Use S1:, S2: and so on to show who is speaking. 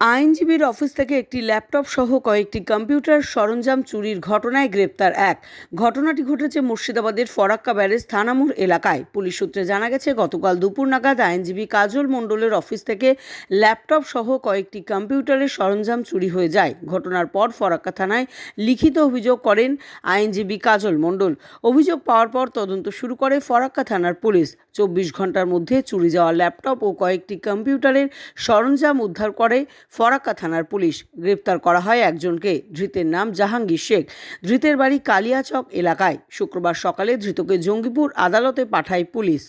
S1: আইনজীবীর অফিস থেকে একটি ল্যাপটপ সহ কয়েকটি কম্পিউটার সরঞ্জাম চুরির ঘটনায় গ্রেপ্তার এক। ঘটনাটি ঘটেছে মুর্শিদাবাদের ফরাক্কা ব্যারেজ থানামুর এলাকায়। পুলিশ সূত্রে জানা গেছে, গতকাল দুপুর নাগাদ আইনজীবী কাজল মণ্ডলের অফিস থেকে ল্যাপটপ সহ কয়েকটি কম্পিউটারের সরঞ্জাম চুরি হয়ে যায়। ঘটনার পর ফরাক্কা থানায় লিখিত অভিযোগ করেন আইনজীবী কাজল মণ্ডল। অভিযোগ পাওয়ার পর তদন্ত শুরু করে ফরাক্কা থানার পুলিশ। চব্বিশ ঘণ্টার মধ্যে চুরি যাওয়া ল্যাপটপ ও কয়েকটি কম্পিউটারের সরঞ্জাম উদ্ধার করে ফরাক্কা থানার পুলিশ। গ্রেপ্তার করা হয় একজনকে। ধৃতের নাম জাহাঙ্গীর শেখ। ধৃতের বাড়ি কালিয়াচক এলাকায়। শুক্রবার সকালে ধৃতকে জঙ্গিপুর আদালতে পাঠায় পুলিশ।